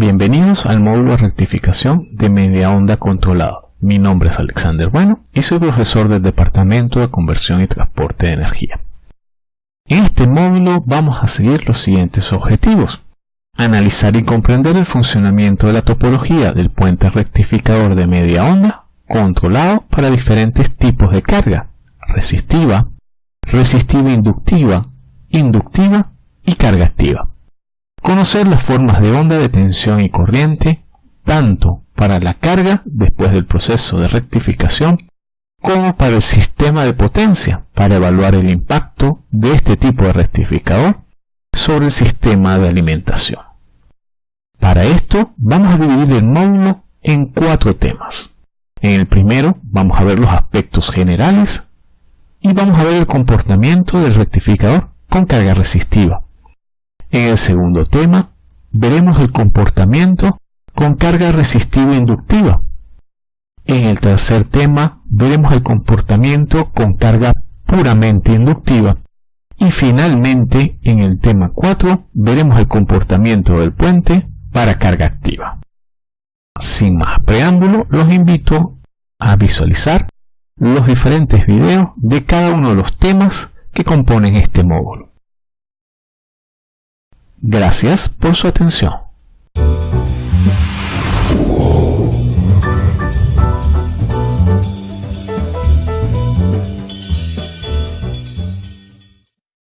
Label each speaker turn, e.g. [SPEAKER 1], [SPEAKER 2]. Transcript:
[SPEAKER 1] Bienvenidos al módulo de rectificación de media onda controlado. Mi nombre es Alexander Bueno y soy profesor del Departamento de Conversión y Transporte de Energía. En este módulo vamos a seguir los siguientes objetivos. Analizar y comprender el funcionamiento de la topología del puente rectificador de media onda controlado para diferentes tipos de carga, resistiva, resistiva inductiva, inductiva y carga activa. Conocer las formas de onda de tensión y corriente, tanto para la carga después del proceso de rectificación, como para el sistema de potencia, para evaluar el impacto de este tipo de rectificador sobre el sistema de alimentación. Para esto vamos a dividir el módulo en cuatro temas. En el primero vamos a ver los aspectos generales y vamos a ver el comportamiento del rectificador con carga resistiva. En el segundo tema, veremos el comportamiento con carga resistiva inductiva. En el tercer tema, veremos el comportamiento con carga puramente inductiva. Y finalmente, en el tema 4, veremos el comportamiento del puente para carga activa. Sin más preámbulo, los invito a visualizar los diferentes videos de cada uno de los temas que componen este módulo. Gracias por su atención.